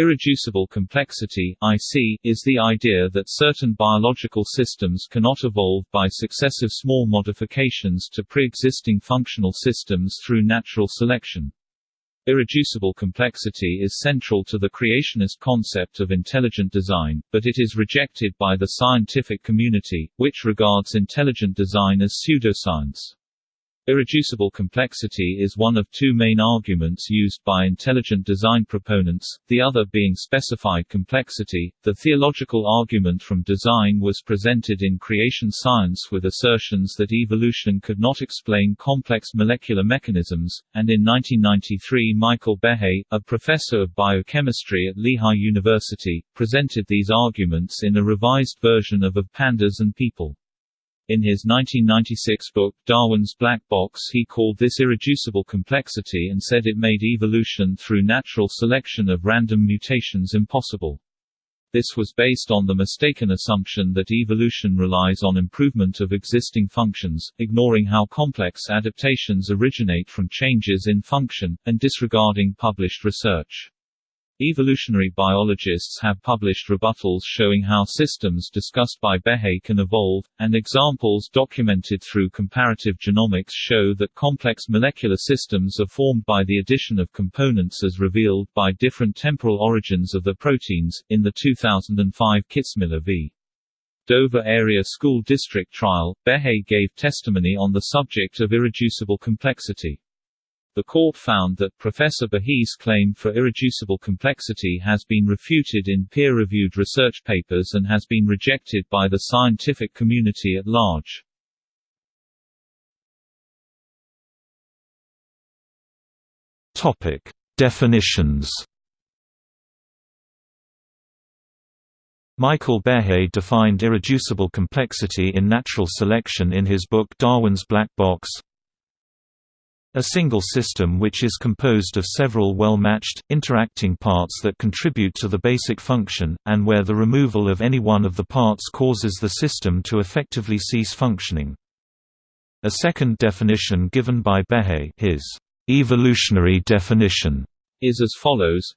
Irreducible complexity (IC) is the idea that certain biological systems cannot evolve by successive small modifications to pre-existing functional systems through natural selection. Irreducible complexity is central to the creationist concept of intelligent design, but it is rejected by the scientific community, which regards intelligent design as pseudoscience. Irreducible complexity is one of two main arguments used by intelligent design proponents, the other being specified complexity. The theological argument from design was presented in creation science with assertions that evolution could not explain complex molecular mechanisms, and in 1993 Michael Behe, a professor of biochemistry at Lehigh University, presented these arguments in a revised version of Of Pandas and People. In his 1996 book, Darwin's Black Box he called this irreducible complexity and said it made evolution through natural selection of random mutations impossible. This was based on the mistaken assumption that evolution relies on improvement of existing functions, ignoring how complex adaptations originate from changes in function, and disregarding published research. Evolutionary biologists have published rebuttals showing how systems discussed by Behe can evolve, and examples documented through comparative genomics show that complex molecular systems are formed by the addition of components as revealed by different temporal origins of the proteins. In the 2005 Kitzmiller v. Dover Area School District trial, Behe gave testimony on the subject of irreducible complexity. The court found that Professor Behe's claim for irreducible complexity has been refuted in peer-reviewed research papers and has been rejected by the scientific community at large. Topic: Definitions. Michael Behe defined irreducible complexity in natural selection in his book Darwin's Black Box. A single system which is composed of several well-matched, interacting parts that contribute to the basic function, and where the removal of any one of the parts causes the system to effectively cease functioning. A second definition given by Behe his evolutionary definition is as follows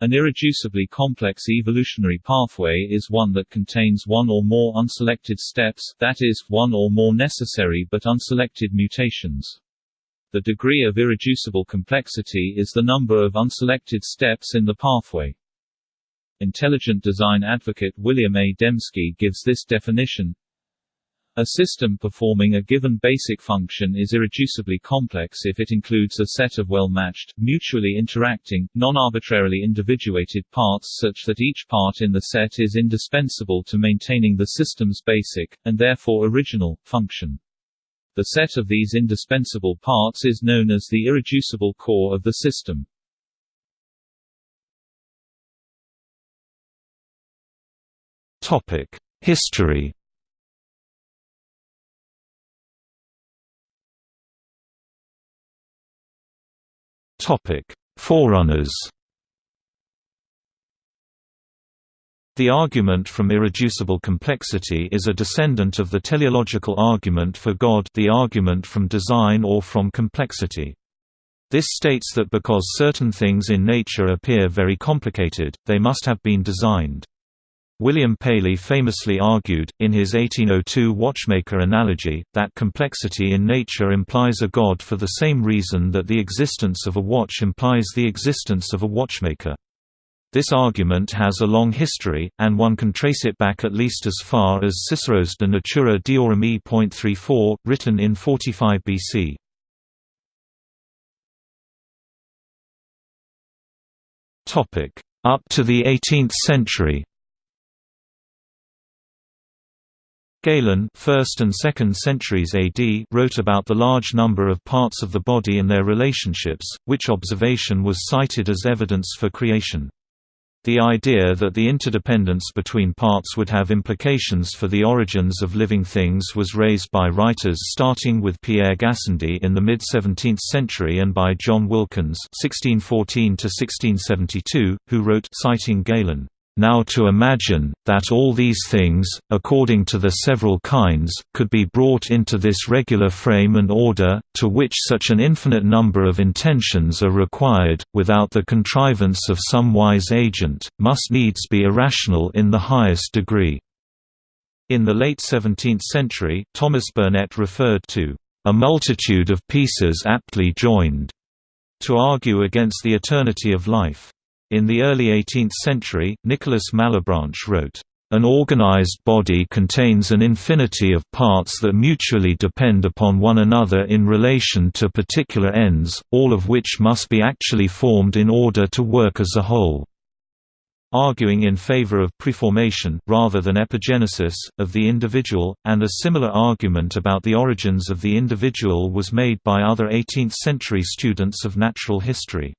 an irreducibly complex evolutionary pathway is one that contains one or more unselected steps that is, one or more necessary but unselected mutations. The degree of irreducible complexity is the number of unselected steps in the pathway. Intelligent design advocate William A. Dembski gives this definition a system performing a given basic function is irreducibly complex if it includes a set of well-matched, mutually interacting, non-arbitrarily individuated parts such that each part in the set is indispensable to maintaining the system's basic, and therefore original, function. The set of these indispensable parts is known as the irreducible core of the system. Topic: History Topic: Forerunners The argument from irreducible complexity is a descendant of the teleological argument for God the argument from design or from complexity. This states that because certain things in nature appear very complicated, they must have been designed. William Paley famously argued, in his 1802 watchmaker analogy, that complexity in nature implies a god for the same reason that the existence of a watch implies the existence of a watchmaker. This argument has a long history, and one can trace it back at least as far as Cicero's De Natura Deorum e.34, written in 45 BC. Up to the 18th century Galen 1st and 2nd centuries AD wrote about the large number of parts of the body and their relationships, which observation was cited as evidence for creation. The idea that the interdependence between parts would have implications for the origins of living things was raised by writers starting with Pierre Gassendi in the mid-17th century and by John Wilkins (1614–1672), who wrote citing Galen. Now to imagine, that all these things, according to their several kinds, could be brought into this regular frame and order, to which such an infinite number of intentions are required, without the contrivance of some wise agent, must needs be irrational in the highest degree. In the late 17th century, Thomas Burnet referred to a multitude of pieces aptly joined to argue against the eternity of life. In the early 18th century, Nicholas Malebranche wrote, an organized body contains an infinity of parts that mutually depend upon one another in relation to particular ends, all of which must be actually formed in order to work as a whole arguing in favor of preformation, rather than epigenesis, of the individual, and a similar argument about the origins of the individual was made by other 18th-century students of natural history.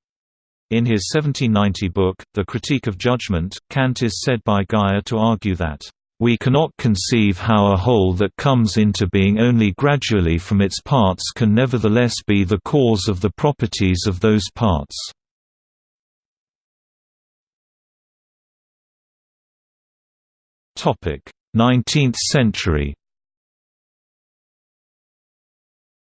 In his 1790 book, The Critique of Judgment, Kant is said by Guyer to argue that, "...we cannot conceive how a whole that comes into being only gradually from its parts can nevertheless be the cause of the properties of those parts." 19th century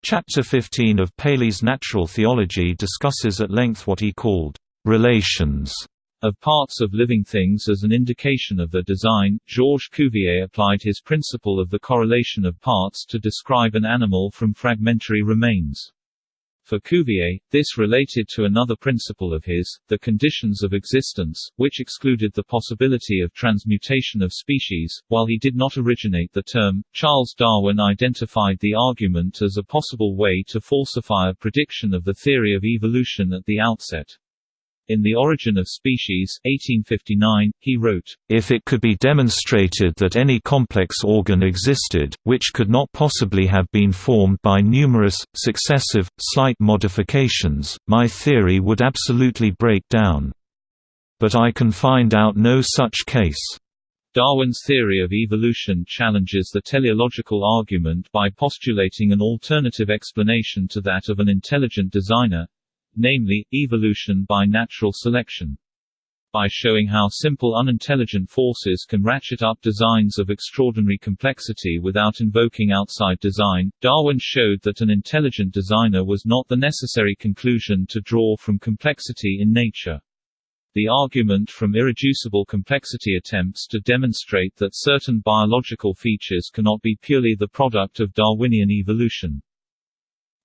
Chapter 15 of Paley's Natural Theology discusses at length what he called relations of parts of living things as an indication of their design. Georges Cuvier applied his principle of the correlation of parts to describe an animal from fragmentary remains. For Cuvier, this related to another principle of his, the conditions of existence, which excluded the possibility of transmutation of species. While he did not originate the term, Charles Darwin identified the argument as a possible way to falsify a prediction of the theory of evolution at the outset. In The Origin of Species 1859, he wrote, If it could be demonstrated that any complex organ existed, which could not possibly have been formed by numerous, successive, slight modifications, my theory would absolutely break down. But I can find out no such case. Darwin's theory of evolution challenges the teleological argument by postulating an alternative explanation to that of an intelligent designer, namely, evolution by natural selection. By showing how simple unintelligent forces can ratchet up designs of extraordinary complexity without invoking outside design, Darwin showed that an intelligent designer was not the necessary conclusion to draw from complexity in nature. The argument from irreducible complexity attempts to demonstrate that certain biological features cannot be purely the product of Darwinian evolution.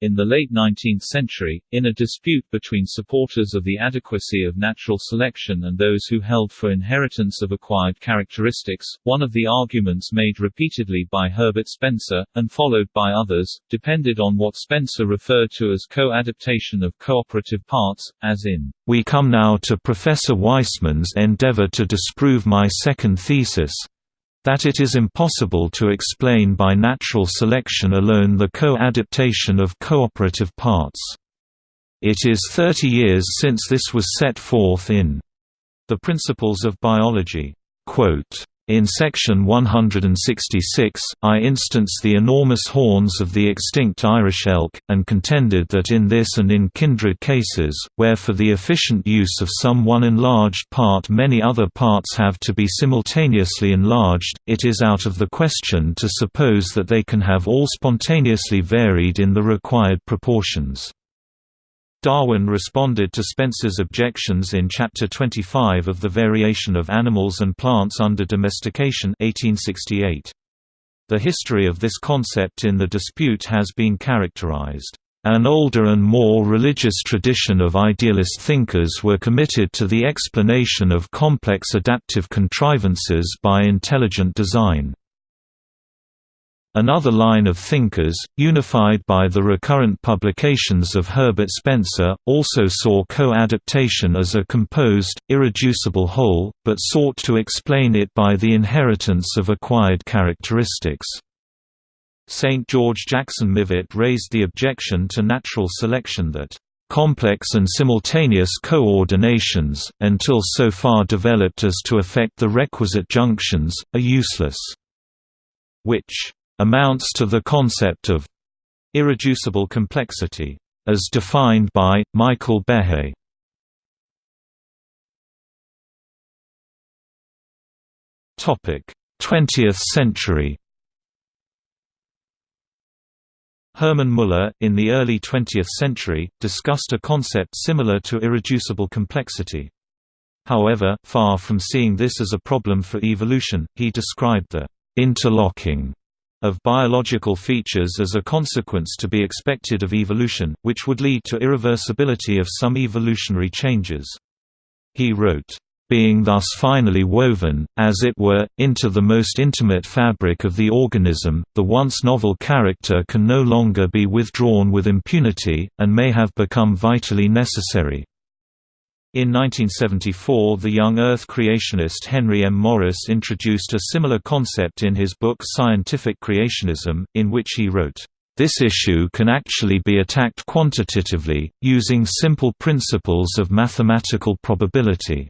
In the late 19th century, in a dispute between supporters of the adequacy of natural selection and those who held for inheritance of acquired characteristics, one of the arguments made repeatedly by Herbert Spencer, and followed by others, depended on what Spencer referred to as co-adaptation of cooperative parts, as in, We come now to Professor Weismann's endeavor to disprove my second thesis, that it is impossible to explain by natural selection alone the co-adaptation of cooperative parts. It is 30 years since this was set forth in The Principles of Biology. Quote, in section 166, I instanced the enormous horns of the extinct Irish elk, and contended that in this and in kindred cases, where for the efficient use of some one enlarged part many other parts have to be simultaneously enlarged, it is out of the question to suppose that they can have all spontaneously varied in the required proportions. Darwin responded to Spencer's objections in Chapter 25 of The Variation of Animals and Plants Under Domestication 1868. The history of this concept in the dispute has been characterized. An older and more religious tradition of idealist thinkers were committed to the explanation of complex adaptive contrivances by intelligent design. Another line of thinkers, unified by the recurrent publications of Herbert Spencer, also saw co-adaptation as a composed, irreducible whole, but sought to explain it by the inheritance of acquired characteristics. St. George Jackson Mivart raised the objection to natural selection that complex and simultaneous coordinations, until so far developed as to affect the requisite junctions, are useless. Which amounts to the concept of irreducible complexity, as defined by, Michael Behe. Topic: 20th century Hermann Muller, in the early 20th century, discussed a concept similar to irreducible complexity. However, far from seeing this as a problem for evolution, he described the interlocking of biological features as a consequence to be expected of evolution, which would lead to irreversibility of some evolutionary changes. He wrote, being thus finally woven, as it were, into the most intimate fabric of the organism, the once novel character can no longer be withdrawn with impunity, and may have become vitally necessary. In 1974 the young Earth creationist Henry M. Morris introduced a similar concept in his book Scientific Creationism, in which he wrote, "...this issue can actually be attacked quantitatively, using simple principles of mathematical probability."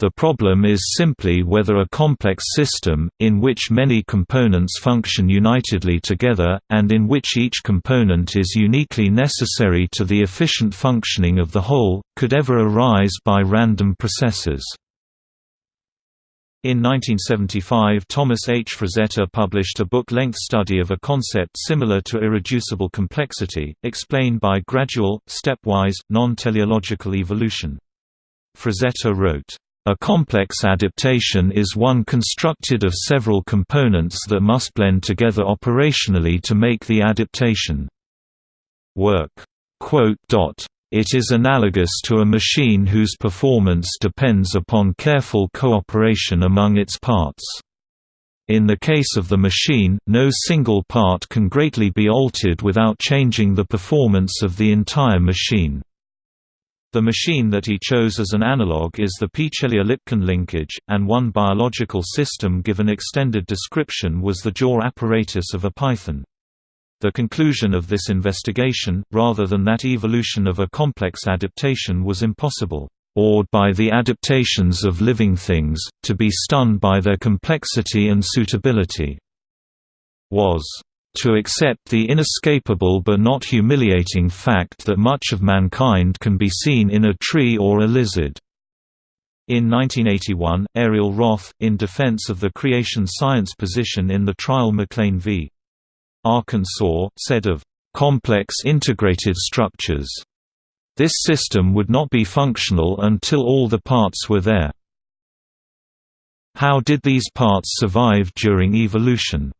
The problem is simply whether a complex system, in which many components function unitedly together, and in which each component is uniquely necessary to the efficient functioning of the whole, could ever arise by random processes. In 1975 Thomas H. Frazetta published a book-length study of a concept similar to irreducible complexity, explained by gradual, stepwise, non-teleological evolution. Frazetta wrote, a complex adaptation is one constructed of several components that must blend together operationally to make the adaptation work. It is analogous to a machine whose performance depends upon careful cooperation among its parts. In the case of the machine, no single part can greatly be altered without changing the performance of the entire machine. The machine that he chose as an analog is the Peaucellier-Lipkin linkage, and one biological system given extended description was the jaw apparatus of a python. The conclusion of this investigation, rather than that evolution of a complex adaptation was impossible, awed by the adaptations of living things, to be stunned by their complexity and suitability, was to accept the inescapable but not humiliating fact that much of mankind can be seen in a tree or a lizard. In 1981, Ariel Roth, in defense of the creation science position in the trial McLean v. Arkansas, said of complex integrated structures, this system would not be functional until all the parts were there. How did these parts survive during evolution?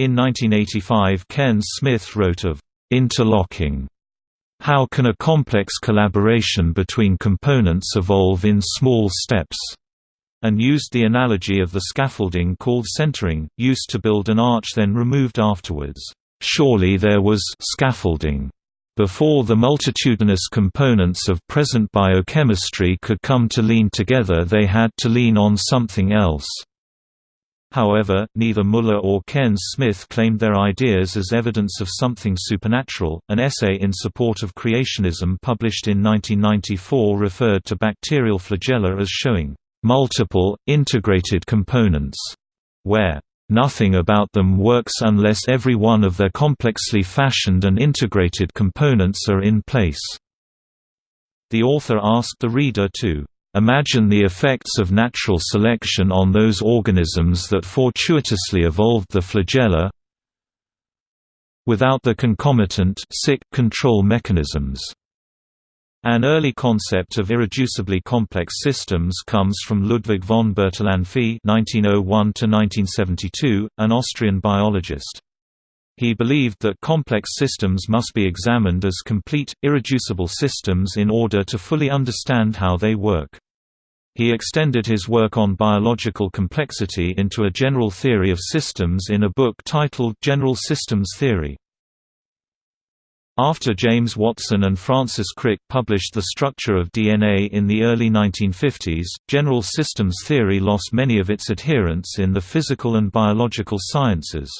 In 1985 Cairns-Smith wrote of interlocking. How can a complex collaboration between components evolve in small steps? and used the analogy of the scaffolding called centering, used to build an arch then removed afterwards. Surely there was scaffolding before the multitudinous components of present biochemistry could come to lean together they had to lean on something else. However, neither Muller or Cairns-Smith claimed their ideas as evidence of something supernatural. An essay in support of creationism published in 1994 referred to bacterial flagella as showing multiple, integrated components, where nothing about them works unless every one of their complexly fashioned and integrated components are in place. The author asked the reader to Imagine the effects of natural selection on those organisms that fortuitously evolved the flagella without the concomitant sick control mechanisms. An early concept of irreducibly complex systems comes from Ludwig von Bertalanffy (1901–1972), an Austrian biologist. He believed that complex systems must be examined as complete, irreducible systems in order to fully understand how they work. He extended his work on biological complexity into a general theory of systems in a book titled General Systems Theory. After James Watson and Francis Crick published The Structure of DNA in the early 1950s, general systems theory lost many of its adherents in the physical and biological sciences.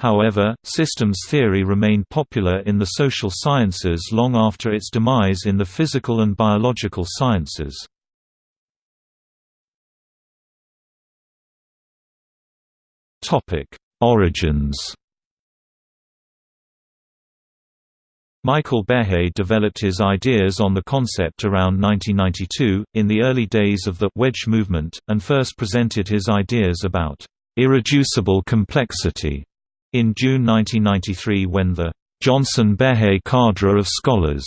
However, systems theory remained popular in the social sciences long after its demise in the physical and biological sciences. Origins Michael Behe developed his ideas on the concept around 1992, in the early days of the wedge movement, and first presented his ideas about irreducible complexity in June 1993 when the Johnson-Behe cadre of scholars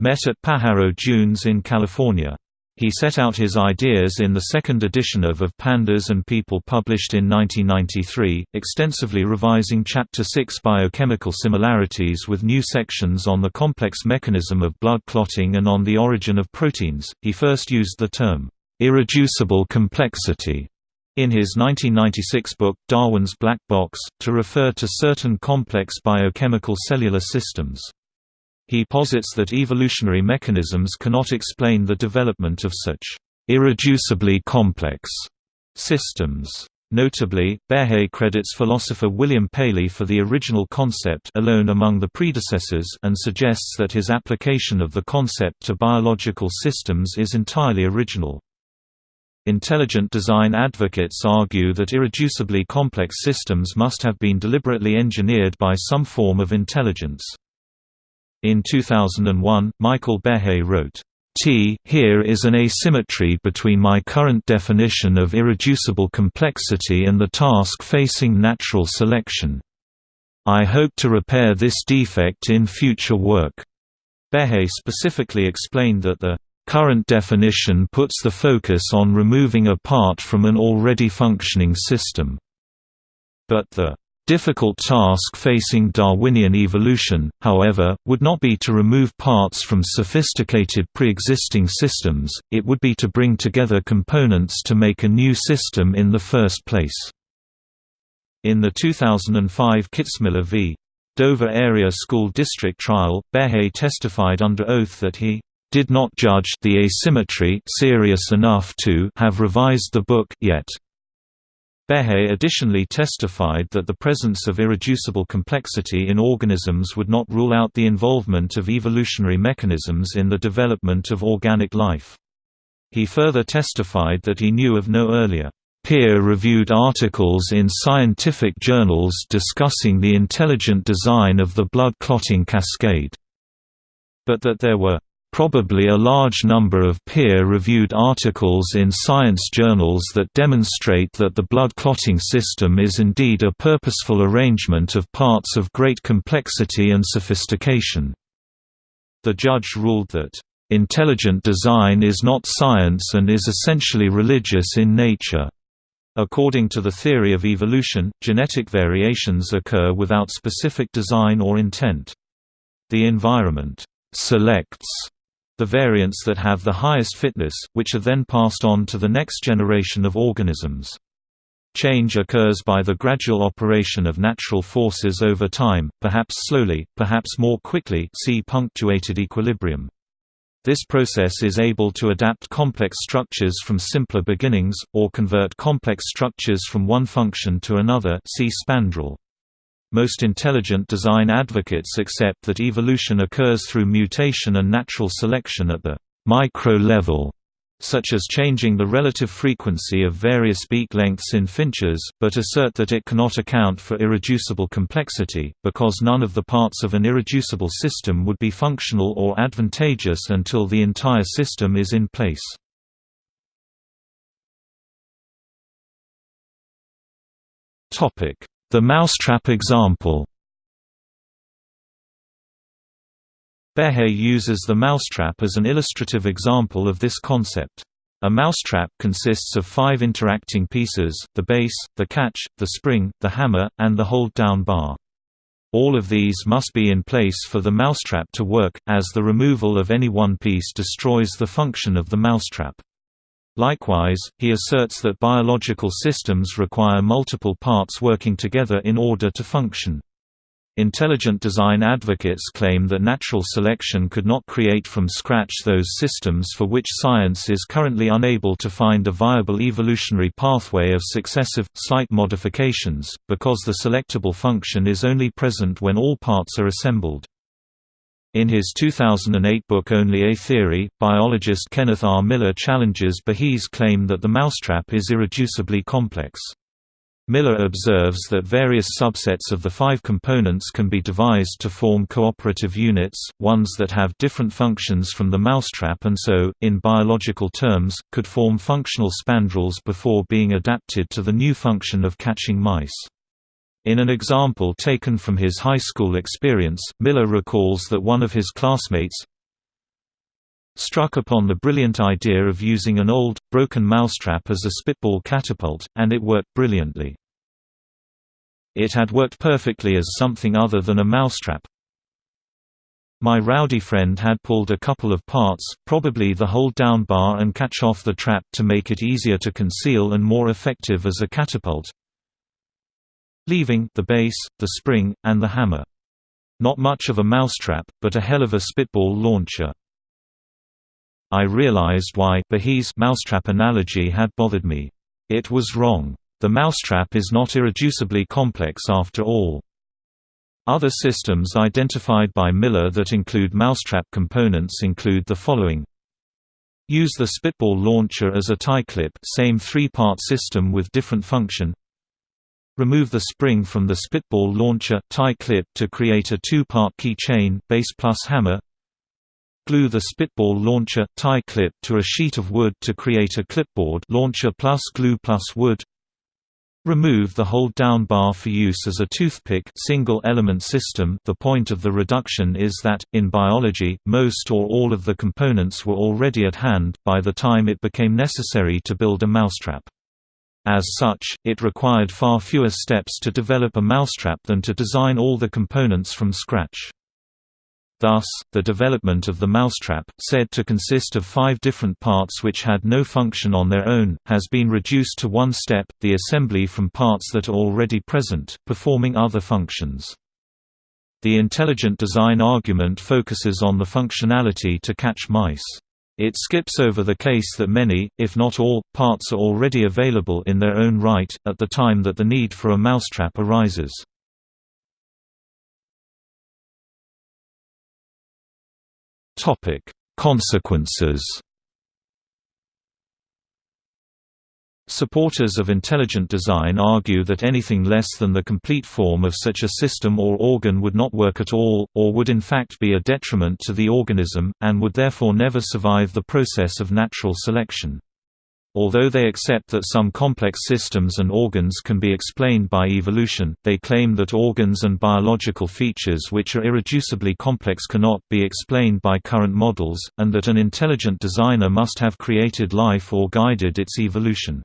met at Pajaro Dunes in California. He set out his ideas in the second edition of Of Pandas and People published in 1993, extensively revising Chapter 6 Biochemical Similarities with new sections on the complex mechanism of blood clotting and on the origin of proteins. He first used the term, irreducible complexity, in his 1996 book, Darwin's Black Box, to refer to certain complex biochemical cellular systems. He posits that evolutionary mechanisms cannot explain the development of such irreducibly complex systems. Notably, Behe credits philosopher William Paley for the original concept alone among the predecessors and suggests that his application of the concept to biological systems is entirely original. Intelligent design advocates argue that irreducibly complex systems must have been deliberately engineered by some form of intelligence. In 2001, Michael Behe wrote, T here is an asymmetry between my current definition of irreducible complexity and the task facing natural selection. I hope to repair this defect in future work. Behe specifically explained that the current definition puts the focus on removing a part from an already functioning system. But the Difficult task facing Darwinian evolution, however, would not be to remove parts from sophisticated pre-existing systems, it would be to bring together components to make a new system in the first place. In the 2005 Kitzmiller v. Dover Area School District trial, Behe testified under oath that he did not judge the asymmetry serious enough to have revised the book yet. Behe additionally testified that the presence of irreducible complexity in organisms would not rule out the involvement of evolutionary mechanisms in the development of organic life. He further testified that he knew of no earlier peer-reviewed articles in scientific journals discussing the intelligent design of the blood clotting cascade, but that there were probably a large number of peer-reviewed articles in science journals that demonstrate that the blood clotting system is indeed a purposeful arrangement of parts of great complexity and sophistication. The judge ruled that, "...intelligent design is not science and is essentially religious in nature." According to the theory of evolution, genetic variations occur without specific design or intent. The environment selects the variants that have the highest fitness, which are then passed on to the next generation of organisms. Change occurs by the gradual operation of natural forces over time, perhaps slowly, perhaps more quickly see punctuated equilibrium. This process is able to adapt complex structures from simpler beginnings, or convert complex structures from one function to another see spandrel. Most intelligent design advocates accept that evolution occurs through mutation and natural selection at the micro level, such as changing the relative frequency of various beak lengths in finches, but assert that it cannot account for irreducible complexity, because none of the parts of an irreducible system would be functional or advantageous until the entire system is in place. The mousetrap example Behe uses the mousetrap as an illustrative example of this concept. A mousetrap consists of five interacting pieces, the base, the catch, the spring, the hammer, and the hold-down bar. All of these must be in place for the mousetrap to work, as the removal of any one piece destroys the function of the mousetrap. Likewise, he asserts that biological systems require multiple parts working together in order to function. Intelligent design advocates claim that natural selection could not create from scratch those systems for which science is currently unable to find a viable evolutionary pathway of successive, slight modifications, because the selectable function is only present when all parts are assembled. In his 2008 book Only a Theory, biologist Kenneth R. Miller challenges Behe's claim that the mousetrap is irreducibly complex. Miller observes that various subsets of the five components can be devised to form cooperative units, ones that have different functions from the mousetrap and so, in biological terms, could form functional spandrels before being adapted to the new function of catching mice. In an example taken from his high school experience, Miller recalls that one of his classmates, struck upon the brilliant idea of using an old, broken mousetrap as a spitball catapult, and it worked brilliantly. It had worked perfectly as something other than a mousetrap. My rowdy friend had pulled a couple of parts, probably the hold-down bar and catch-off the trap to make it easier to conceal and more effective as a catapult, leaving the base, the spring, and the hammer. Not much of a mousetrap, but a hell of a spitball launcher. I realized why Behe's mousetrap analogy had bothered me. It was wrong. The mousetrap is not irreducibly complex after all. Other systems identified by Miller that include mousetrap components include the following Use the spitball launcher as a tie clip same three-part system with different function Remove the spring from the spitball launcher tie clip to create a two-part keychain base plus hammer Glue the spitball launcher tie clip to a sheet of wood to create a clipboard launcher plus glue plus wood. Remove the hold-down bar for use as a toothpick single-element system the point of the reduction is that, in biology, most or all of the components were already at hand, by the time it became necessary to build a mousetrap. As such, it required far fewer steps to develop a mousetrap than to design all the components from scratch. Thus, the development of the mousetrap, said to consist of five different parts which had no function on their own, has been reduced to one step, the assembly from parts that are already present, performing other functions. The intelligent design argument focuses on the functionality to catch mice. It skips over the case that many, if not all, parts are already available in their own right, at the time that the need for a mousetrap arises. Consequences. Supporters of intelligent design argue that anything less than the complete form of such a system or organ would not work at all, or would in fact be a detriment to the organism, and would therefore never survive the process of natural selection. Although they accept that some complex systems and organs can be explained by evolution, they claim that organs and biological features which are irreducibly complex cannot be explained by current models, and that an intelligent designer must have created life or guided its evolution.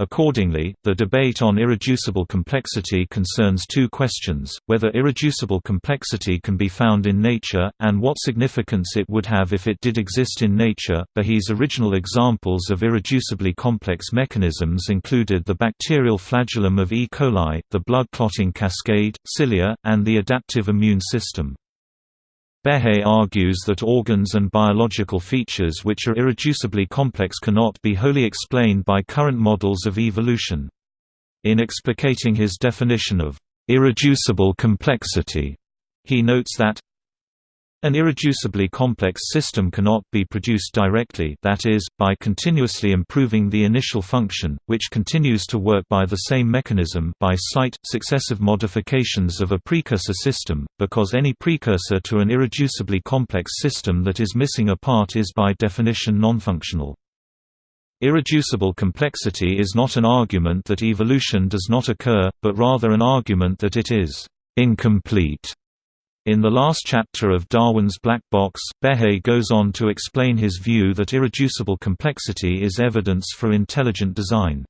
Accordingly, the debate on irreducible complexity concerns two questions, whether irreducible complexity can be found in nature, and what significance it would have if it did exist in nature. Behe's original examples of irreducibly complex mechanisms included the bacterial flagellum of E. coli, the blood clotting cascade, cilia, and the adaptive immune system. Behe argues that organs and biological features which are irreducibly complex cannot be wholly explained by current models of evolution. In explicating his definition of irreducible complexity, he notes that an irreducibly complex system cannot be produced directly that is, by continuously improving the initial function, which continues to work by the same mechanism by slight, successive modifications of a precursor system, because any precursor to an irreducibly complex system that is missing a part is by definition nonfunctional. Irreducible complexity is not an argument that evolution does not occur, but rather an argument that it is incomplete. In the last chapter of Darwin's Black Box, Behe goes on to explain his view that irreducible complexity is evidence for intelligent design.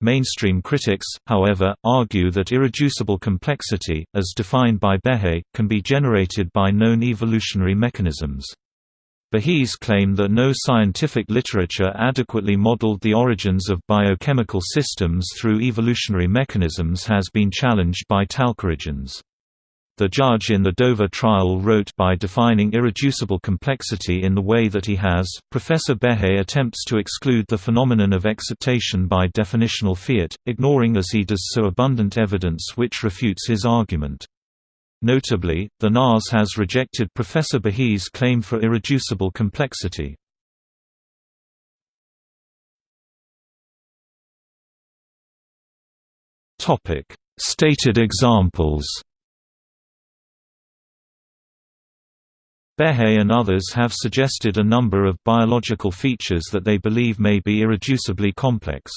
Mainstream critics, however, argue that irreducible complexity, as defined by Behe, can be generated by known evolutionary mechanisms. Behe's claim that no scientific literature adequately modeled the origins of biochemical systems through evolutionary mechanisms has been challenged by TalkOrigins. The judge in the Dover trial wrote by defining irreducible complexity in the way that he has, Professor Behe attempts to exclude the phenomenon of exaptation by definitional fiat, ignoring as he does so abundant evidence which refutes his argument. Notably, the NAS has rejected Professor Behe's claim for irreducible complexity. Stated examples Behe and others have suggested a number of biological features that they believe may be irreducibly complex.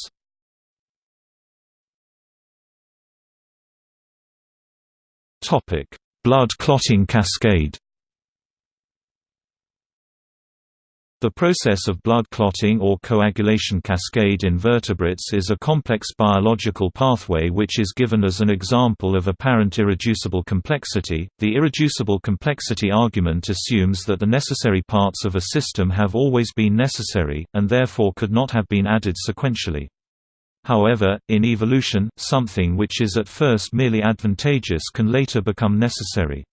Blood clotting cascade The process of blood clotting or coagulation cascade in vertebrates is a complex biological pathway which is given as an example of apparent irreducible complexity. The irreducible complexity argument assumes that the necessary parts of a system have always been necessary, and therefore could not have been added sequentially. However, in evolution, something which is at first merely advantageous can later become necessary.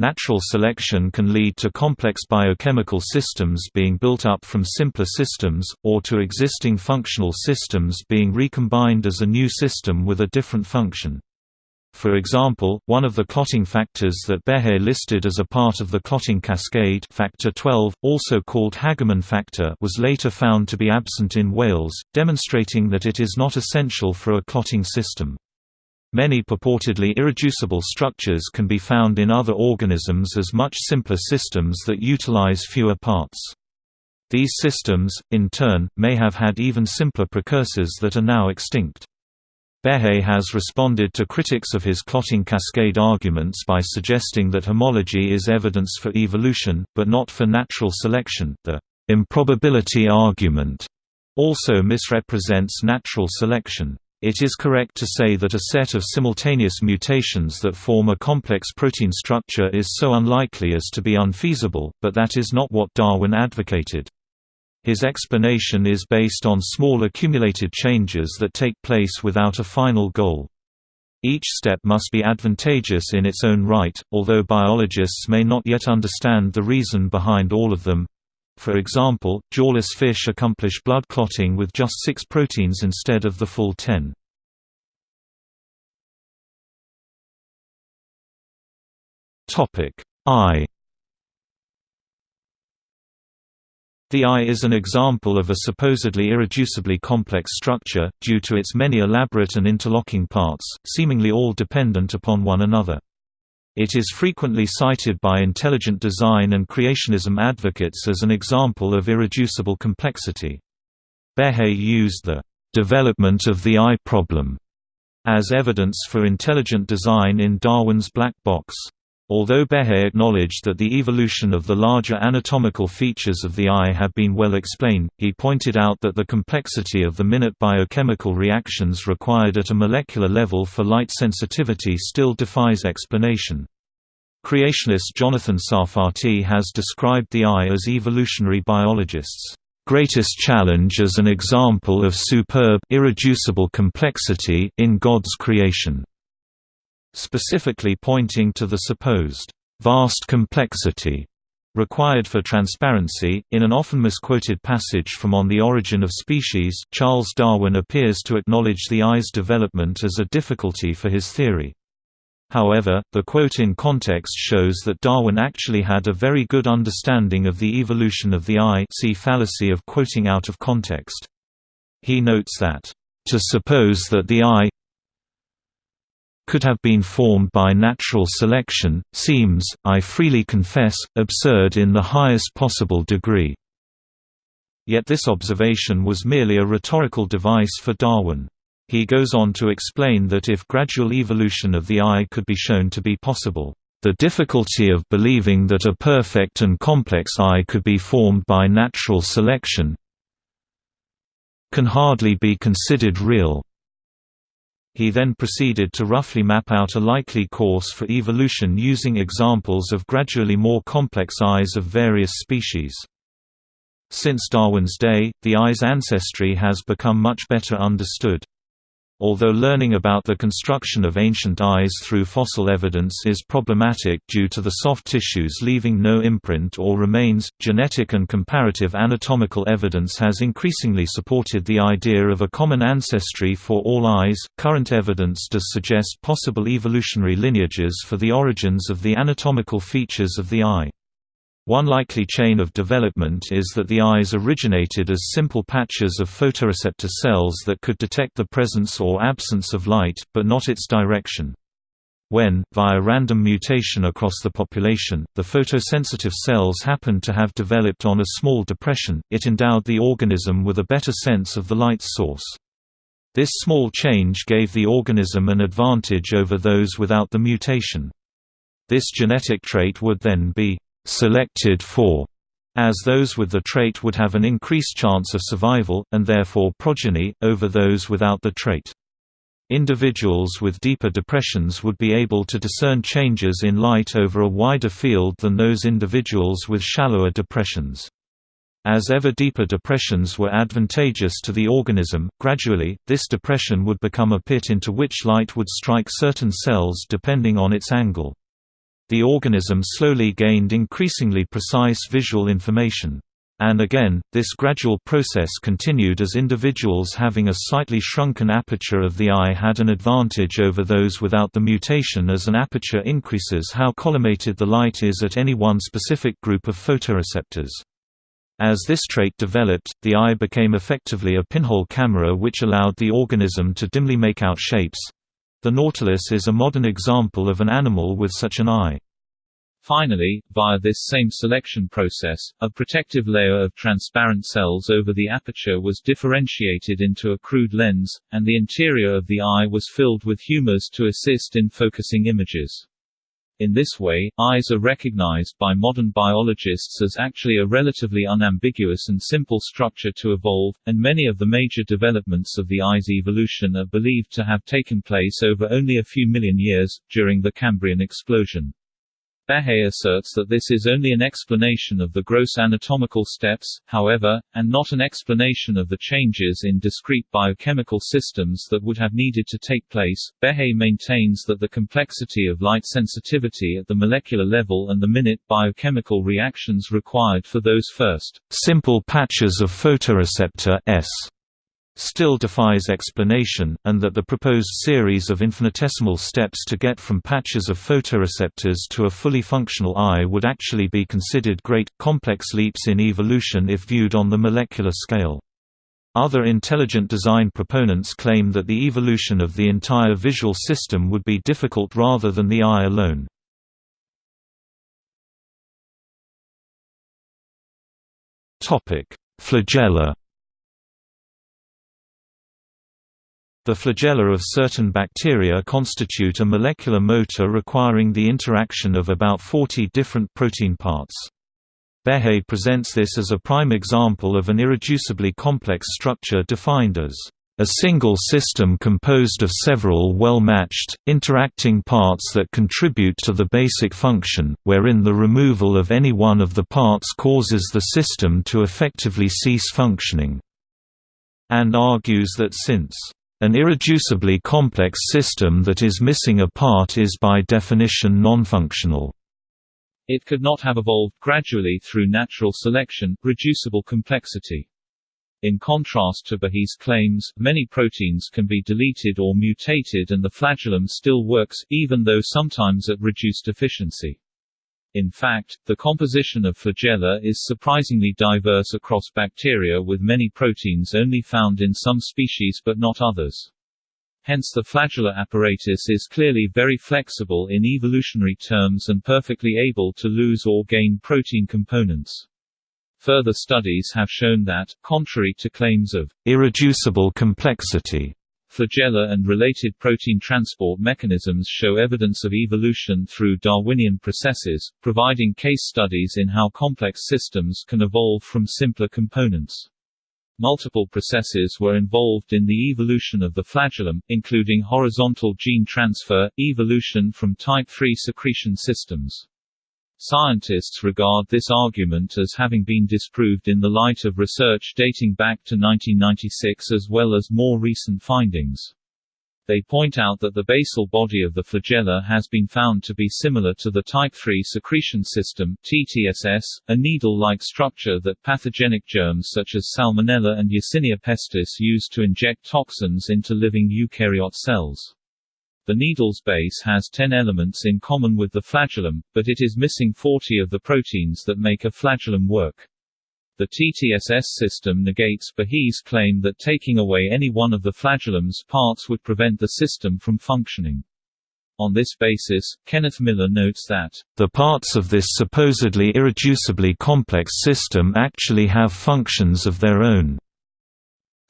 Natural selection can lead to complex biochemical systems being built up from simpler systems, or to existing functional systems being recombined as a new system with a different function. For example, one of the clotting factors that Behe listed as a part of the clotting cascade factor 12, also called Hageman factor was later found to be absent in whales, demonstrating that it is not essential for a clotting system. Many purportedly irreducible structures can be found in other organisms as much simpler systems that utilize fewer parts. These systems, in turn, may have had even simpler precursors that are now extinct. Behe has responded to critics of his clotting cascade arguments by suggesting that homology is evidence for evolution, but not for natural selection. The improbability argument also misrepresents natural selection. It is correct to say that a set of simultaneous mutations that form a complex protein structure is so unlikely as to be unfeasible, but that is not what Darwin advocated. His explanation is based on small accumulated changes that take place without a final goal. Each step must be advantageous in its own right, although biologists may not yet understand the reason behind all of them. For example, jawless fish accomplish blood clotting with just six proteins instead of the full ten. Eye The eye is an example of a supposedly irreducibly complex structure, due to its many elaborate and interlocking parts, seemingly all dependent upon one another. It is frequently cited by intelligent design and creationism advocates as an example of irreducible complexity. Behe used the development of the eye problem as evidence for intelligent design in Darwin's black box. Although Behe acknowledged that the evolution of the larger anatomical features of the eye have been well explained, he pointed out that the complexity of the minute biochemical reactions required at a molecular level for light sensitivity still defies explanation. Creationist Jonathan Sarfati has described the eye as evolutionary biologists' greatest challenge as an example of superb irreducible complexity in God's creation specifically pointing to the supposed vast complexity required for transparency. In an often misquoted passage from On the Origin of Species, Charles Darwin appears to acknowledge the eye's development as a difficulty for his theory. However, the quote in context shows that Darwin actually had a very good understanding of the evolution of the eye see fallacy of quoting out of context. He notes that, "...to suppose that the eye could have been formed by natural selection, seems, I freely confess, absurd in the highest possible degree." Yet this observation was merely a rhetorical device for Darwin. He goes on to explain that if gradual evolution of the eye could be shown to be possible, the difficulty of believing that a perfect and complex eye could be formed by natural selection can hardly be considered real. He then proceeded to roughly map out a likely course for evolution using examples of gradually more complex eyes of various species. Since Darwin's day, the eye's ancestry has become much better understood. Although learning about the construction of ancient eyes through fossil evidence is problematic due to the soft tissues leaving no imprint or remains, genetic and comparative anatomical evidence has increasingly supported the idea of a common ancestry for all eyes. Current evidence does suggest possible evolutionary lineages for the origins of the anatomical features of the eye. One likely chain of development is that the eyes originated as simple patches of photoreceptor cells that could detect the presence or absence of light, but not its direction. When, via random mutation across the population, the photosensitive cells happened to have developed on a small depression, it endowed the organism with a better sense of the light source. This small change gave the organism an advantage over those without the mutation. This genetic trait would then be «selected for» as those with the trait would have an increased chance of survival, and therefore progeny, over those without the trait. Individuals with deeper depressions would be able to discern changes in light over a wider field than those individuals with shallower depressions. As ever deeper depressions were advantageous to the organism, gradually, this depression would become a pit into which light would strike certain cells depending on its angle. The organism slowly gained increasingly precise visual information. And again, this gradual process continued as individuals having a slightly shrunken aperture of the eye had an advantage over those without the mutation as an aperture increases how collimated the light is at any one specific group of photoreceptors. As this trait developed, the eye became effectively a pinhole camera which allowed the organism to dimly make out shapes. The nautilus is a modern example of an animal with such an eye. Finally, via this same selection process, a protective layer of transparent cells over the aperture was differentiated into a crude lens, and the interior of the eye was filled with humors to assist in focusing images. In this way, eyes are recognized by modern biologists as actually a relatively unambiguous and simple structure to evolve, and many of the major developments of the eye's evolution are believed to have taken place over only a few million years, during the Cambrian explosion. Behe asserts that this is only an explanation of the gross anatomical steps, however, and not an explanation of the changes in discrete biochemical systems that would have needed to take place. Behe maintains that the complexity of light sensitivity at the molecular level and the minute biochemical reactions required for those first simple patches of photoreceptor S still defies explanation, and that the proposed series of infinitesimal steps to get from patches of photoreceptors to a fully functional eye would actually be considered great, complex leaps in evolution if viewed on the molecular scale. Other intelligent design proponents claim that the evolution of the entire visual system would be difficult rather than the eye alone. Flagella The flagella of certain bacteria constitute a molecular motor requiring the interaction of about 40 different protein parts. Behe presents this as a prime example of an irreducibly complex structure defined as a single system composed of several well-matched, interacting parts that contribute to the basic function, wherein the removal of any one of the parts causes the system to effectively cease functioning." and argues that since an irreducibly complex system that is missing a part is by definition nonfunctional. It could not have evolved gradually through natural selection, reducible complexity. In contrast to Behe's claims, many proteins can be deleted or mutated and the flagellum still works, even though sometimes at reduced efficiency. In fact, the composition of flagella is surprisingly diverse across bacteria with many proteins only found in some species but not others. Hence the flagellar apparatus is clearly very flexible in evolutionary terms and perfectly able to lose or gain protein components. Further studies have shown that, contrary to claims of irreducible complexity, Flagella and related protein transport mechanisms show evidence of evolution through Darwinian processes, providing case studies in how complex systems can evolve from simpler components. Multiple processes were involved in the evolution of the flagellum, including horizontal gene transfer, evolution from type III secretion systems. Scientists regard this argument as having been disproved in the light of research dating back to 1996 as well as more recent findings. They point out that the basal body of the flagella has been found to be similar to the type III secretion system TTSS, a needle-like structure that pathogenic germs such as Salmonella and Yersinia pestis use to inject toxins into living eukaryote cells. The needle's base has 10 elements in common with the flagellum, but it is missing 40 of the proteins that make a flagellum work. The TTSS system negates Behe's claim that taking away any one of the flagellum's parts would prevent the system from functioning. On this basis, Kenneth Miller notes that, "...the parts of this supposedly irreducibly complex system actually have functions of their own."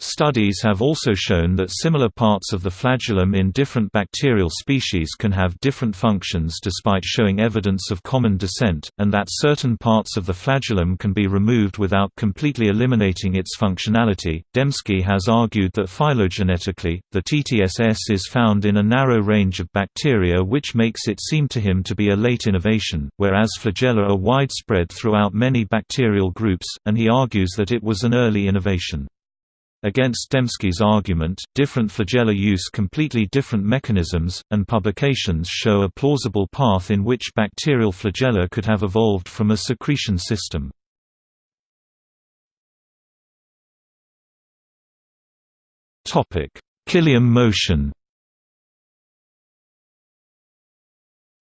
Studies have also shown that similar parts of the flagellum in different bacterial species can have different functions despite showing evidence of common descent, and that certain parts of the flagellum can be removed without completely eliminating its functionality. Dembski has argued that phylogenetically, the TTSS is found in a narrow range of bacteria which makes it seem to him to be a late innovation, whereas flagella are widespread throughout many bacterial groups, and he argues that it was an early innovation. Against Dembski's argument, different flagella use completely different mechanisms, and publications show a plausible path in which bacterial flagella could have evolved from a secretion system. Cilium motion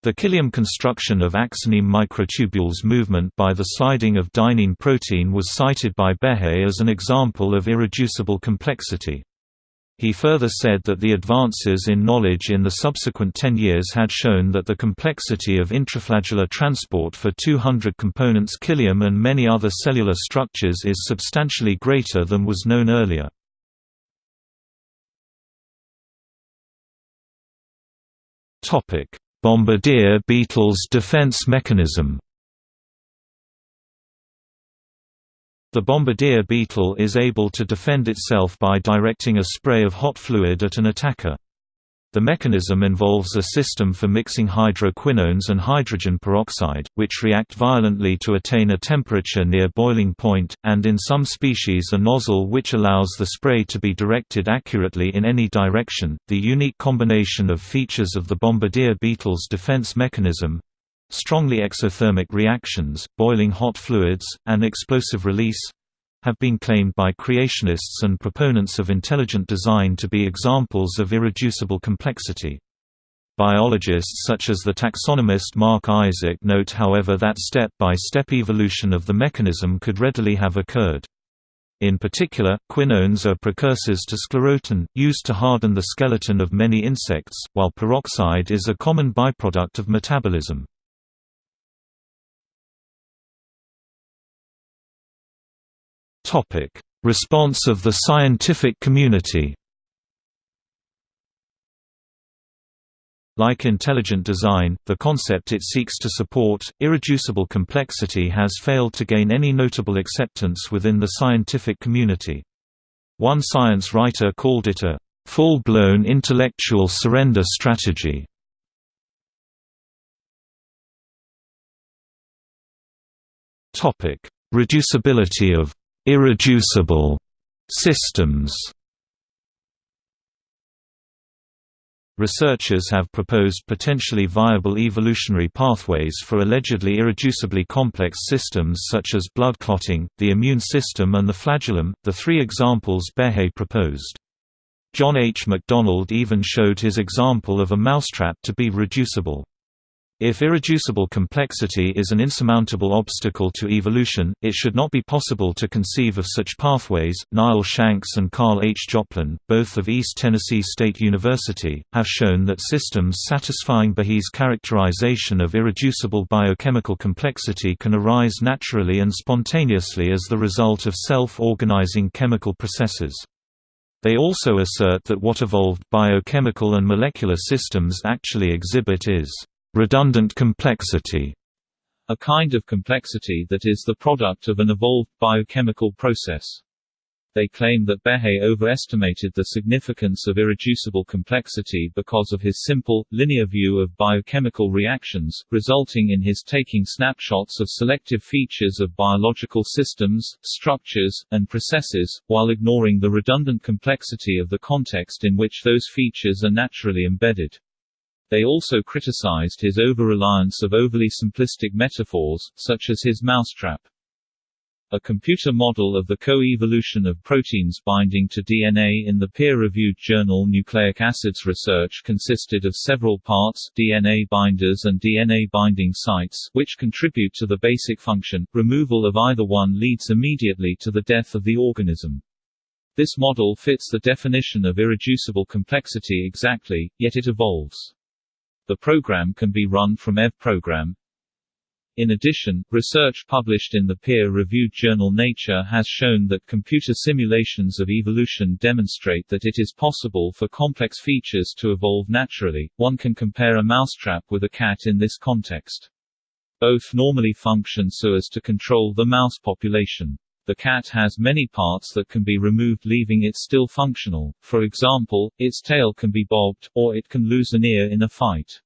The cilium construction of axoneme microtubules movement by the sliding of dynein protein was cited by Behe as an example of irreducible complexity. He further said that the advances in knowledge in the subsequent 10 years had shown that the complexity of intraflagellar transport for 200 components cilium and many other cellular structures is substantially greater than was known earlier. Topic: Bombardier beetle's defense mechanism The bombardier beetle is able to defend itself by directing a spray of hot fluid at an attacker. The mechanism involves a system for mixing hydroquinones and hydrogen peroxide, which react violently to attain a temperature near boiling point, and in some species a nozzle which allows the spray to be directed accurately in any direction. The unique combination of features of the bombardier beetle's defense mechanism strongly exothermic reactions, boiling hot fluids, and explosive release have been claimed by creationists and proponents of intelligent design to be examples of irreducible complexity. Biologists such as the taxonomist Mark Isaac note however that step-by-step -step evolution of the mechanism could readily have occurred. In particular, quinones are precursors to sclerotin, used to harden the skeleton of many insects, while peroxide is a common byproduct of metabolism. Topic: Response of the scientific community. Like intelligent design, the concept it seeks to support, irreducible complexity has failed to gain any notable acceptance within the scientific community. One science writer called it a full-blown intellectual surrender strategy. Reducibility of Irreducible systems Researchers have proposed potentially viable evolutionary pathways for allegedly irreducibly complex systems such as blood clotting, the immune system and the flagellum, the three examples Behe proposed. John H. McDonald even showed his example of a mousetrap to be reducible. If irreducible complexity is an insurmountable obstacle to evolution, it should not be possible to conceive of such pathways. Niall Shanks and Karl H. Joplin, both of East Tennessee State University, have shown that systems satisfying Behe's characterization of irreducible biochemical complexity can arise naturally and spontaneously as the result of self-organizing chemical processes. They also assert that what evolved biochemical and molecular systems actually exhibit is redundant complexity, a kind of complexity that is the product of an evolved biochemical process. They claim that Behe overestimated the significance of irreducible complexity because of his simple, linear view of biochemical reactions, resulting in his taking snapshots of selective features of biological systems, structures, and processes, while ignoring the redundant complexity of the context in which those features are naturally embedded. They also criticized his over-reliance of overly simplistic metaphors, such as his mousetrap. A computer model of the co-evolution of proteins binding to DNA in the peer-reviewed journal Nucleic Acids Research consisted of several parts DNA binders and DNA binding sites which contribute to the basic function. Removal of either one leads immediately to the death of the organism. This model fits the definition of irreducible complexity exactly, yet it evolves. The program can be run from EV program, in addition, research published in the peer-reviewed journal Nature has shown that computer simulations of evolution demonstrate that it is possible for complex features to evolve naturally. One can compare a mousetrap with a cat in this context. Both normally function so as to control the mouse population. The cat has many parts that can be removed leaving it still functional, for example, its tail can be bobbed, or it can lose an ear in a fight.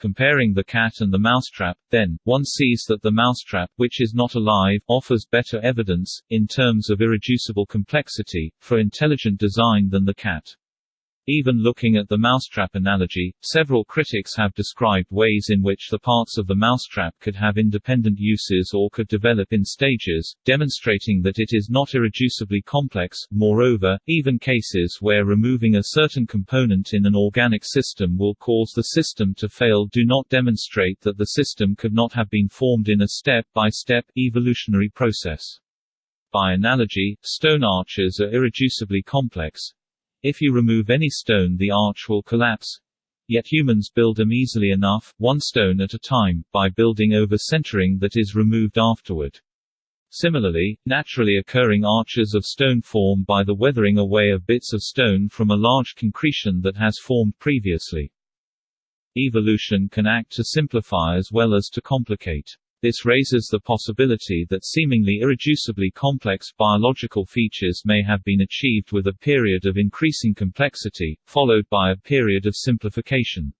Comparing the cat and the mousetrap, then, one sees that the mousetrap which is not alive offers better evidence, in terms of irreducible complexity, for intelligent design than the cat. Even looking at the mousetrap analogy, several critics have described ways in which the parts of the mousetrap could have independent uses or could develop in stages, demonstrating that it is not irreducibly complex. Moreover, even cases where removing a certain component in an organic system will cause the system to fail do not demonstrate that the system could not have been formed in a step-by-step -step evolutionary process. By analogy, stone arches are irreducibly complex, if you remove any stone the arch will collapse. Yet humans build them easily enough, one stone at a time, by building over centering that is removed afterward. Similarly, naturally occurring arches of stone form by the weathering away of bits of stone from a large concretion that has formed previously. Evolution can act to simplify as well as to complicate. This raises the possibility that seemingly irreducibly complex biological features may have been achieved with a period of increasing complexity, followed by a period of simplification.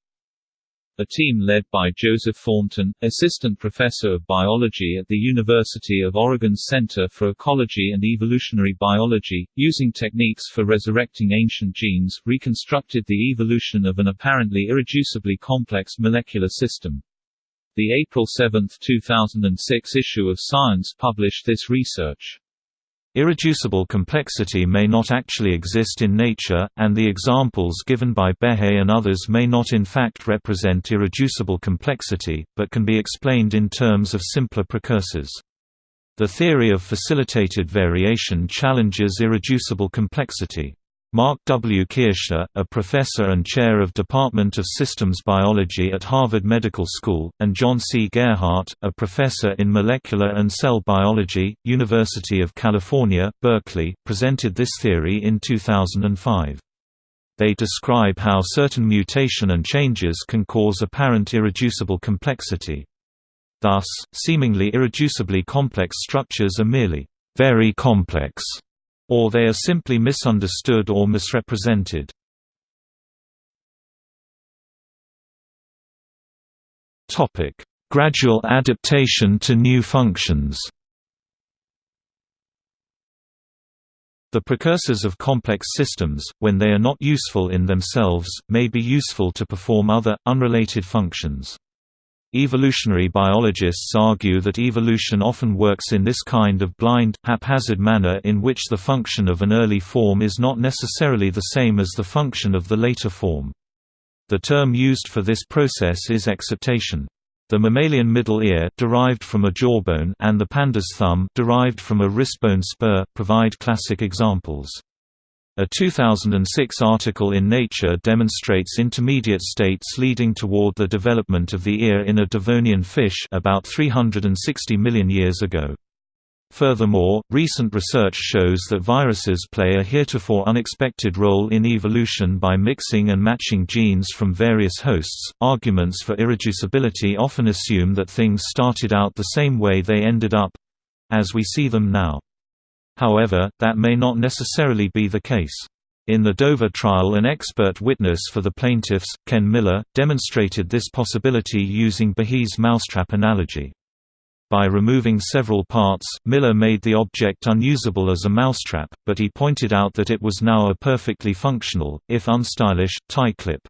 A team led by Joseph Thornton, assistant professor of biology at the University of Oregon's Center for Ecology and Evolutionary Biology, using techniques for resurrecting ancient genes, reconstructed the evolution of an apparently irreducibly complex molecular system. The April 7, 2006 issue of Science published this research. Irreducible complexity may not actually exist in nature, and the examples given by Behe and others may not in fact represent irreducible complexity, but can be explained in terms of simpler precursors. The theory of facilitated variation challenges irreducible complexity. Mark W. Kirschner, a professor and chair of Department of Systems Biology at Harvard Medical School, and John C. Gerhart, a professor in molecular and cell biology, University of California, Berkeley, presented this theory in 2005. They describe how certain mutation and changes can cause apparent irreducible complexity. Thus, seemingly irreducibly complex structures are merely very complex or they are simply misunderstood or misrepresented. Gradual adaptation to new functions The precursors of complex systems, when they are not useful in themselves, may be useful to perform other, unrelated functions. Evolutionary biologists argue that evolution often works in this kind of blind, haphazard manner in which the function of an early form is not necessarily the same as the function of the later form. The term used for this process is exaptation. The mammalian middle ear derived from a jawbone and the panda's thumb derived from a wristbone spur provide classic examples. A 2006 article in Nature demonstrates intermediate states leading toward the development of the ear in a Devonian fish about 360 million years ago. Furthermore, recent research shows that viruses play a heretofore unexpected role in evolution by mixing and matching genes from various hosts. Arguments for irreducibility often assume that things started out the same way they ended up as we see them now. However, that may not necessarily be the case. In the Dover trial an expert witness for the plaintiffs, Ken Miller, demonstrated this possibility using Behe's mousetrap analogy. By removing several parts, Miller made the object unusable as a mousetrap, but he pointed out that it was now a perfectly functional, if unstylish, tie clip.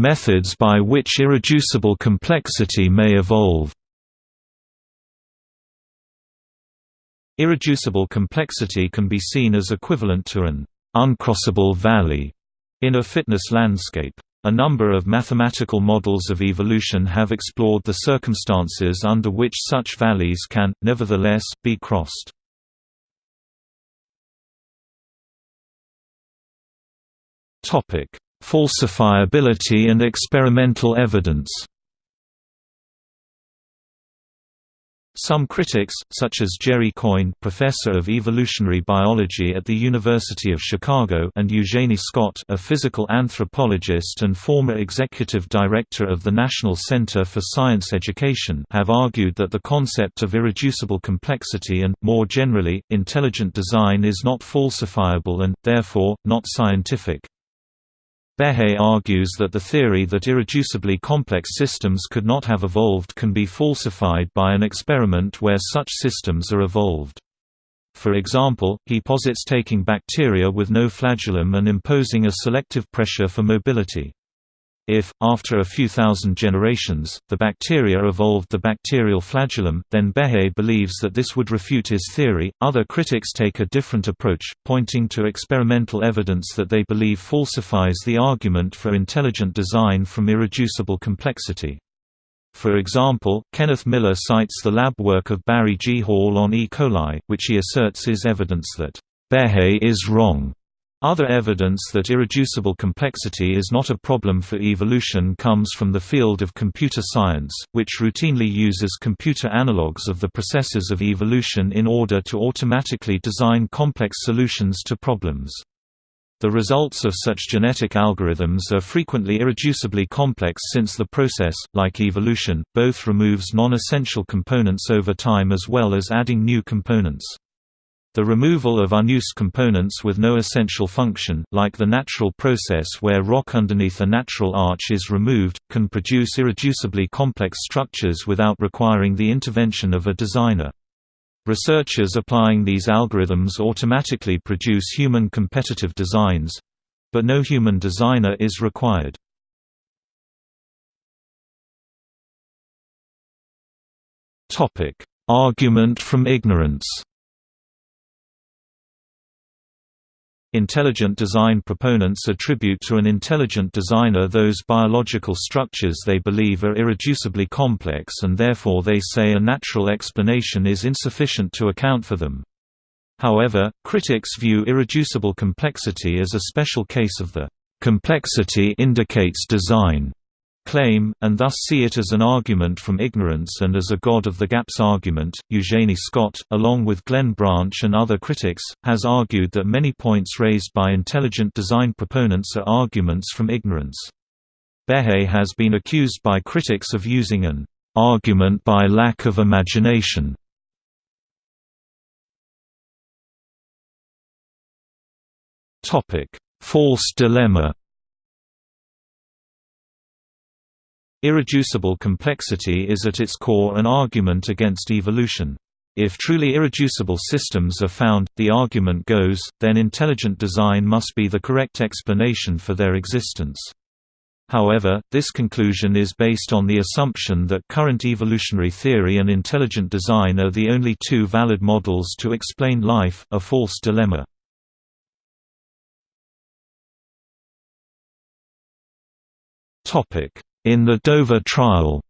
Methods by which irreducible complexity may evolve Irreducible complexity can be seen as equivalent to an uncrossable valley in a fitness landscape. A number of mathematical models of evolution have explored the circumstances under which such valleys can, nevertheless, be crossed. Falsifiability and experimental evidence Some critics, such as Jerry Coyne professor of evolutionary biology at the University of Chicago and Eugenie Scott a physical anthropologist and former executive director of the National Center for Science Education have argued that the concept of irreducible complexity and, more generally, intelligent design is not falsifiable and, therefore, not scientific. Behe argues that the theory that irreducibly complex systems could not have evolved can be falsified by an experiment where such systems are evolved. For example, he posits taking bacteria with no flagellum and imposing a selective pressure for mobility. If, after a few thousand generations, the bacteria evolved the bacterial flagellum, then Behe believes that this would refute his theory. Other critics take a different approach, pointing to experimental evidence that they believe falsifies the argument for intelligent design from irreducible complexity. For example, Kenneth Miller cites the lab work of Barry G. Hall on E. coli, which he asserts is evidence that Behe is wrong. Other evidence that irreducible complexity is not a problem for evolution comes from the field of computer science, which routinely uses computer analogues of the processes of evolution in order to automatically design complex solutions to problems. The results of such genetic algorithms are frequently irreducibly complex since the process, like evolution, both removes non-essential components over time as well as adding new components. The removal of unused components with no essential function, like the natural process where rock underneath a natural arch is removed, can produce irreducibly complex structures without requiring the intervention of a designer. Researchers applying these algorithms automatically produce human competitive designs—but no human designer is required. Argument from ignorance Intelligent design proponents attribute to an intelligent designer those biological structures they believe are irreducibly complex and therefore they say a natural explanation is insufficient to account for them. However, critics view irreducible complexity as a special case of the complexity indicates design claim, and thus see it as an argument from ignorance and as a God of the gaps argument. Eugenie Scott, along with Glenn Branch and other critics, has argued that many points raised by intelligent design proponents are arguments from ignorance. Behe has been accused by critics of using an argument by lack of imagination. False dilemma Irreducible complexity is at its core an argument against evolution. If truly irreducible systems are found, the argument goes, then intelligent design must be the correct explanation for their existence. However, this conclusion is based on the assumption that current evolutionary theory and intelligent design are the only two valid models to explain life, a false dilemma. Topic: in the Dover trial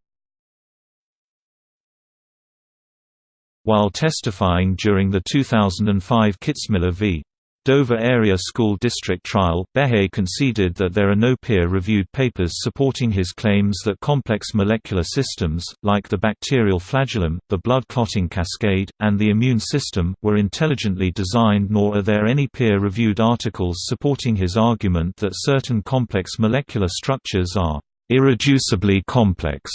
While testifying during the 2005 Kitzmiller v. Dover Area School District trial, Behe conceded that there are no peer-reviewed papers supporting his claims that complex molecular systems, like the bacterial flagellum, the blood clotting cascade, and the immune system, were intelligently designed nor are there any peer-reviewed articles supporting his argument that certain complex molecular structures are irreducibly complex.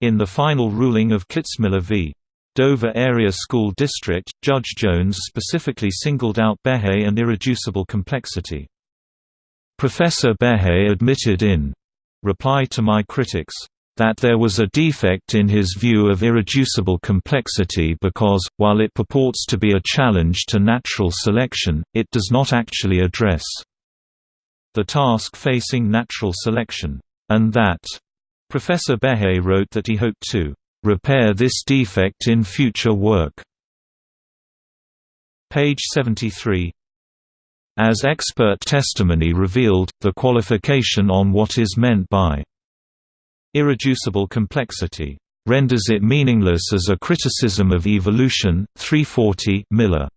In the final ruling of Kitzmiller v. Dover Area School District, Judge Jones specifically singled out Behe and irreducible complexity. Professor Behe admitted in reply to my critics that there was a defect in his view of irreducible complexity because, while it purports to be a challenge to natural selection, it does not actually address the task facing natural selection. And that Professor Behe wrote that he hoped to repair this defect in future work. Page 73 As expert testimony revealed, the qualification on what is meant by irreducible complexity renders it meaningless as a criticism of evolution. 340 Miller.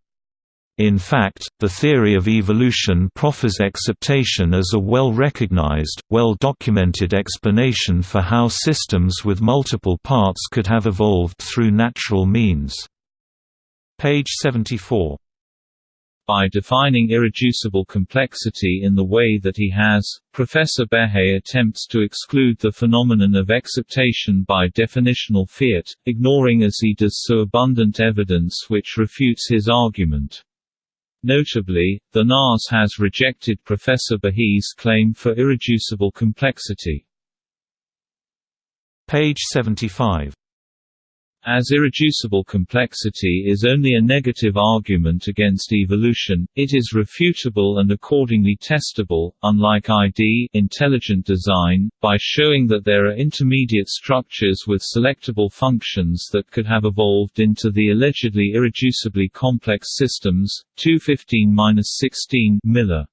In fact, the theory of evolution proffers exaptation as a well-recognized, well-documented explanation for how systems with multiple parts could have evolved through natural means. Page 74 by defining irreducible complexity in the way that he has, Professor Behe attempts to exclude the phenomenon of exaptation by definitional fiat, ignoring as he does so abundant evidence which refutes his argument. Notably, the NAS has rejected Professor Behe's claim for irreducible complexity. Page 75 as irreducible complexity is only a negative argument against evolution, it is refutable and accordingly testable, unlike ID intelligent design, by showing that there are intermediate structures with selectable functions that could have evolved into the allegedly irreducibly complex systems. 215-16 Miller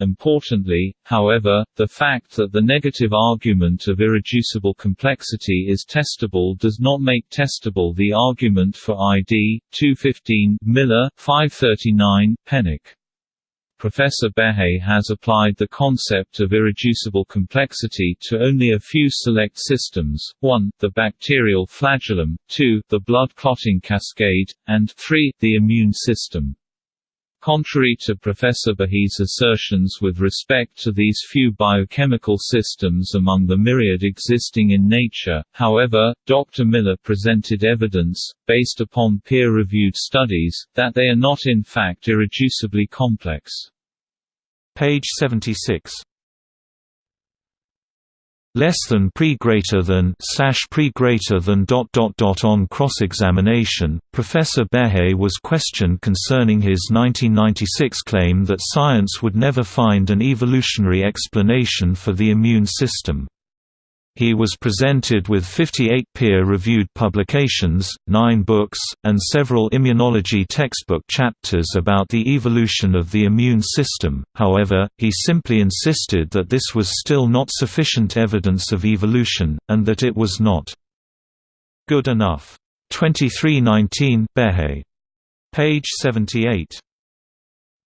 Importantly, however, the fact that the negative argument of irreducible complexity is testable does not make testable the argument for ID. 215 Miller, 539, Pennock. Professor Behe has applied the concept of irreducible complexity to only a few select systems, 1, the bacterial flagellum, 2, the blood clotting cascade, and 3, the immune system. Contrary to Professor Behe's assertions with respect to these few biochemical systems among the myriad existing in nature, however, Dr. Miller presented evidence, based upon peer-reviewed studies, that they are not in fact irreducibly complex. Page 76 less than pre greater than slash pre greater than dot dot dot on cross-examination, Professor Behe was questioned concerning his 1996 claim that science would never find an evolutionary explanation for the immune system. He was presented with 58 peer-reviewed publications, nine books, and several immunology textbook chapters about the evolution of the immune system, however, he simply insisted that this was still not sufficient evidence of evolution, and that it was not good enough. 2319 Behe. Page 78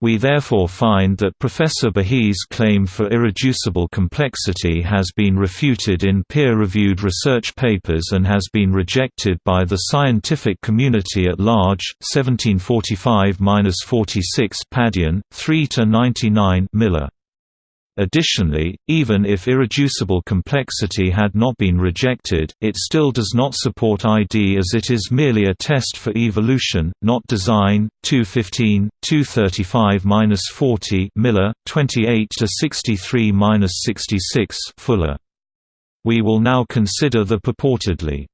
we therefore find that Professor Behe's claim for irreducible complexity has been refuted in peer-reviewed research papers and has been rejected by the scientific community at large. 1745-46 Padian, 3 to 99 Miller. Additionally, even if irreducible complexity had not been rejected, it still does not support ID as it is merely a test for evolution, not design. 215, 235-40 Miller, 28 to 63-66 Fuller. We will now consider the purportedly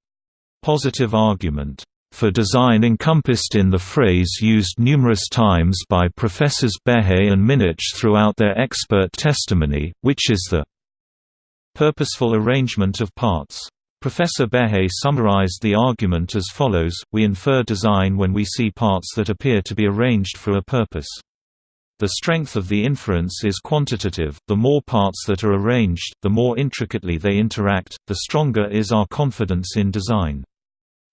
positive argument for design encompassed in the phrase used numerous times by Professors Behe and Minnich throughout their expert testimony, which is the purposeful arrangement of parts. Professor Behe summarized the argument as follows, we infer design when we see parts that appear to be arranged for a purpose. The strength of the inference is quantitative, the more parts that are arranged, the more intricately they interact, the stronger is our confidence in design.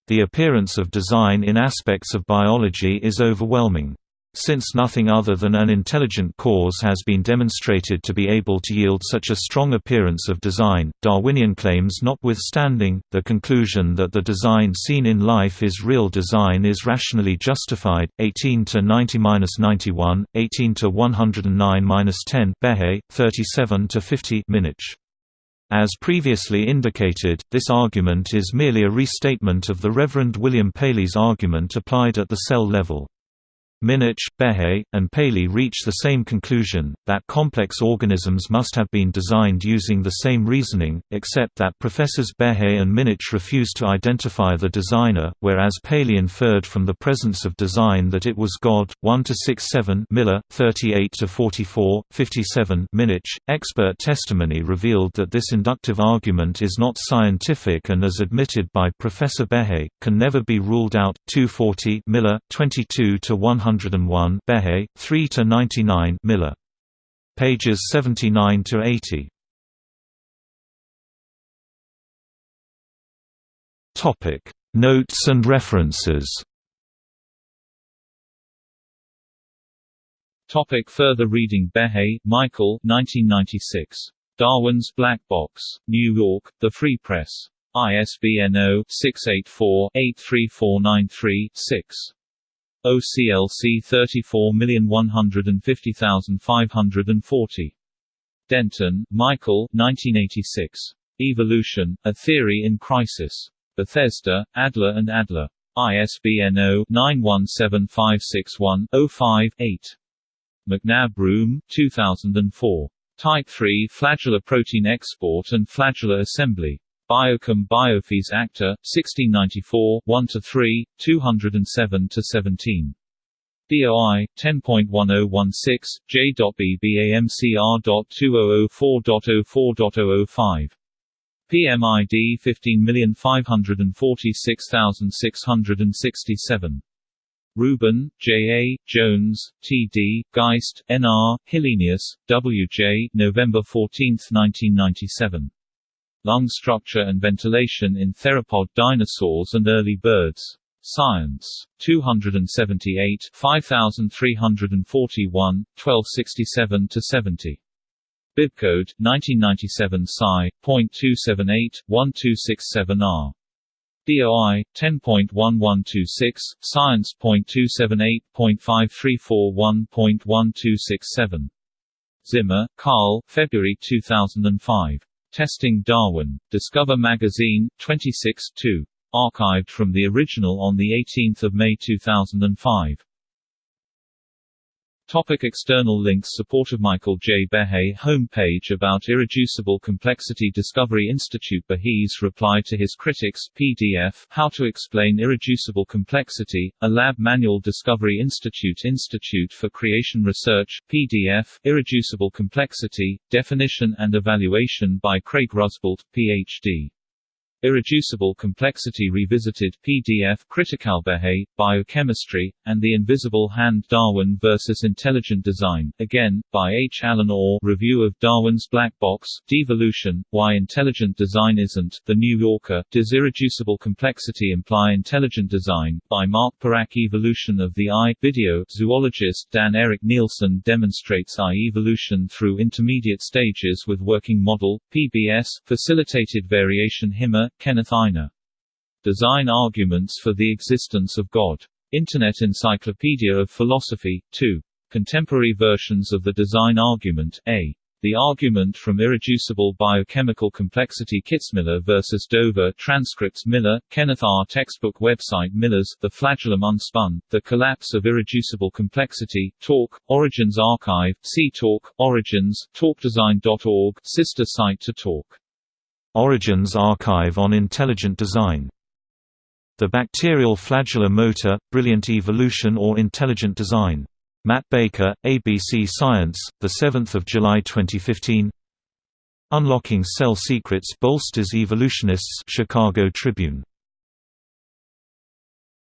The appearance of design in aspects of biology is overwhelming. Since nothing other than an intelligent cause has been demonstrated to be able to yield such a strong appearance of design, Darwinian claims notwithstanding, the conclusion that the design seen in life is real design is rationally justified. 18 to 90-91, 18 to 109-10 Behe, 37 to 50 Minnich. As previously indicated, this argument is merely a restatement of the Reverend William Paley's argument applied at the cell level. Minnich, Behe, and Paley reach the same conclusion, that complex organisms must have been designed using the same reasoning, except that Professors Behe and Minnich refuse to identify the designer, whereas Paley inferred from the presence of design that it was God. 1–6–7 Miller, 38–44, 57 Minnich. Expert testimony revealed that this inductive argument is not scientific and as admitted by Professor Behe, can never be ruled out 240 Miller, 22–100 101 Behe, 3 to 99 Miller. Pages 79 to 80. Topic: Notes and references. Topic further reading Behe, Michael 1996. Darwin's Black Box. New York, The Free Press. ISBN 0-684-83493-6. OCLC 34150540. Denton, Michael 1986. Evolution, A Theory in Crisis. Bethesda, Adler and Adler. ISBN 0-917561-05-8. McNabb Broom, 2004. Type 3 Flagellar Protein Export and Flagellar Assembly. Biochem Biophys Acta, 1694, uh, 1–3, 207–17. DOI 10.1016 J.BBAMCR.2004.04.005. PMID 15546667. Ruben, J. A., Jones, T. D., Geist, N. R., Hillenius, W. J. November 14, 1997. Lung structure and ventilation in theropod dinosaurs and early birds. Science. 278 5341, 1267–70. Bibcode, 1997 Sci.278.1267R. DOI 10.1126 Science.278.5341.1267 Zimmer, Carl, February 2005. Testing Darwin. Discover Magazine, 26 2. Archived from the original on 18 May 2005. Topic external links Support of Michael J. Behe Homepage about Irreducible Complexity Discovery Institute Behe's reply to his critics PDF How to Explain Irreducible Complexity, a Lab Manual Discovery Institute Institute for Creation Research, PDF Irreducible Complexity, Definition and Evaluation by Craig Rusbult, Ph.D. Irreducible Complexity Revisited PDF Criticalbehe, Biochemistry, and the Invisible Hand Darwin vs. Intelligent Design, again, by H. Allen Orr Review of Darwin's Black Box, Devolution, Why Intelligent Design Isn't, The New Yorker, Does Irreducible Complexity Imply Intelligent Design, by Mark Perakh Evolution of the Eye video, zoologist Dan Eric Nilsson demonstrates eye evolution through intermediate stages with working model, PBS, facilitated variation Himma, Kenneth Einar. Design Arguments for the Existence of God. Internet Encyclopedia of Philosophy, 2. Contemporary versions of the design argument, A. The Argument from Irreducible Biochemical Complexity Kitzmiller vs. Dover Transcripts Miller, Kenneth R. Textbook Website Miller's The Flagellum Unspun, The Collapse of Irreducible Complexity, Talk, Origins Archive, See Talk, Origins, TalkDesign.org, sister site to Talk. Origins Archive on Intelligent Design. The Bacterial Flagellar Motor, Brilliant Evolution or Intelligent Design. Matt Baker, ABC Science, 7 July 2015 Unlocking Cell Secrets Bolsters Evolutionists Chicago Tribune